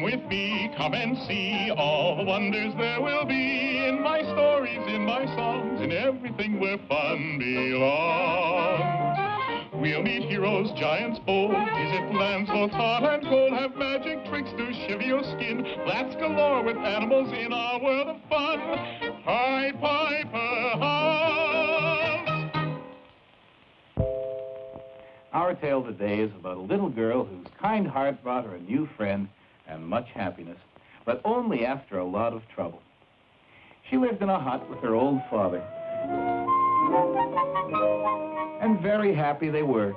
Come with me, come and see all the wonders there will be in my stories, in my songs, in everything where fun belongs. We'll meet heroes, giants bold, visit lands both hot and cold, have magic tricks to shiver your skin, flats galore with animals in our world of fun. Pied Piper House. Our tale today is about a little girl whose kind heart brought her a new friend and much happiness, but only after a lot of trouble. She lived in a hut with her old father. And very happy they were.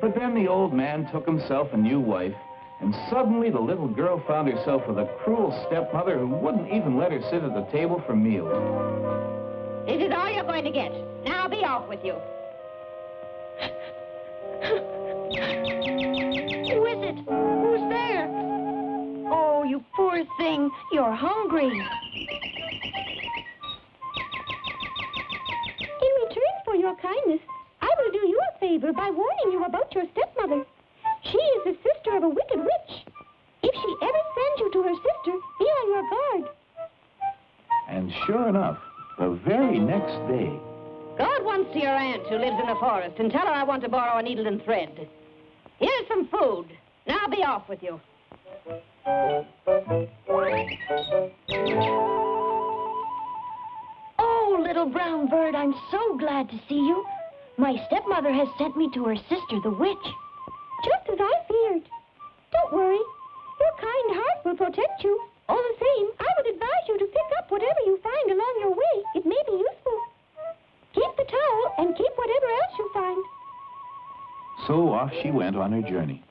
But then the old man took himself a new wife, and suddenly the little girl found herself with a cruel stepmother who wouldn't even let her sit at the table for meals. Is it all you're going to get? Now be off with you. Who is it? Who's there? You poor thing. You're hungry. In return for your kindness, I will do you a favor by warning you about your stepmother. She is the sister of a wicked witch. If she ever sends you to her sister, be on your guard. And sure enough, the very next day, Go at once to your aunt who lives in the forest and tell her I want to borrow a needle and thread. Here's some food. Now be off with you. Oh, little brown bird, I'm so glad to see you. My stepmother has sent me to her sister, the witch. Just as I feared. Don't worry. Your kind heart will protect you. All the same, I would advise you to pick up whatever you find along your way. It may be useful. Keep the towel and keep whatever else you find. so off she went on her journey.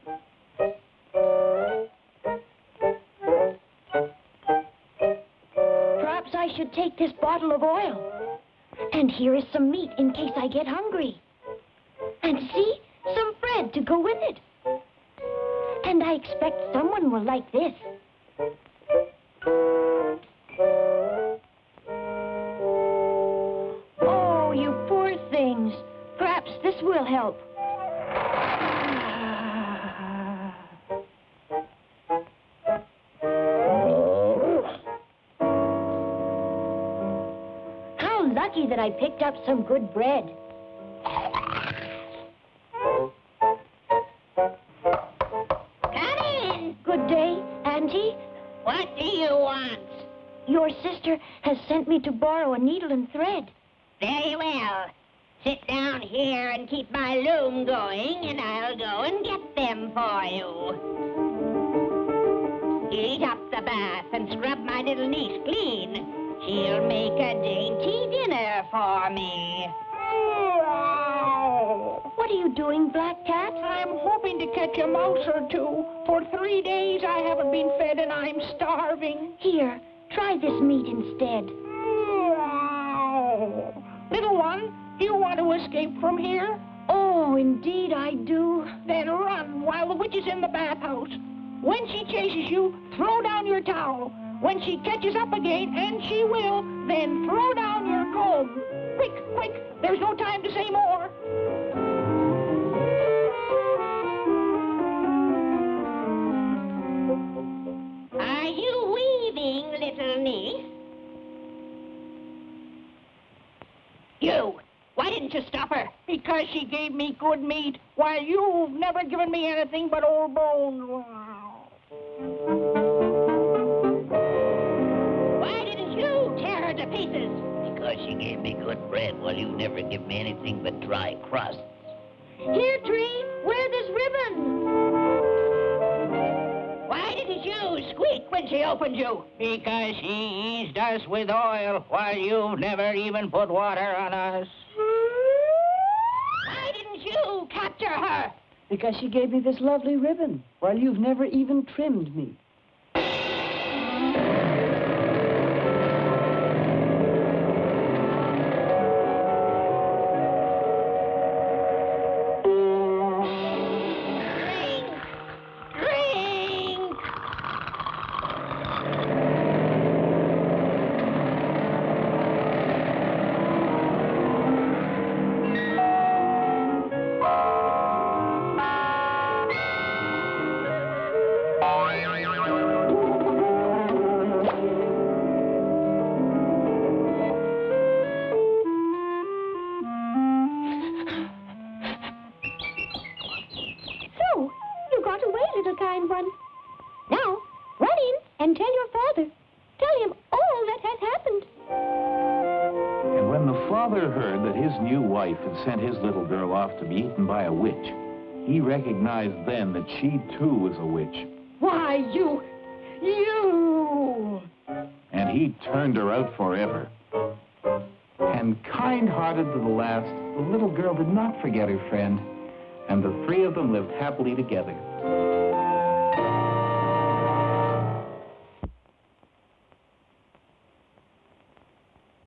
Take this bottle of oil. And here is some meat in case I get hungry. And see, some bread to go with it. And I expect someone will like this. Oh, you poor things. Perhaps this will help. Lucky that I picked up some good bread. Come in. Good day, Auntie. What do you want? Your sister has sent me to borrow a needle and thread. Very well. Sit down here and keep my loom going, and I'll go and get them for you. Eat up the bath and scrub my little niece clean. She'll make a dainty dinner for me. What are you doing, Black Cat? I'm hoping to catch a mouse or two. For three days I haven't been fed and I'm starving. Here, try this meat instead. Little one, do you want to escape from here? Oh, indeed I do. Then run while the witch is in the bathhouse. When she chases you, throw down your towel. When she catches up again, and she will, then throw down your comb. Quick, quick, there's no time to say more. Are you weaving, little niece? You! Why didn't you stop her? Because she gave me good meat, while you've never given me anything but old bones. Give anything but dry crust. Here, Tree, wear this ribbon. Why didn't you squeak when she opened you? Because she eased us with oil, while you've never even put water on us. Why didn't you capture her? Because she gave me this lovely ribbon, while you've never even trimmed me. Father heard that his new wife had sent his little girl off to be eaten by a witch, he recognized then that she too was a witch, Why, you... you... and he turned her out forever. And kind-hearted to the last, the little girl did not forget her friend, and the three of them lived happily together.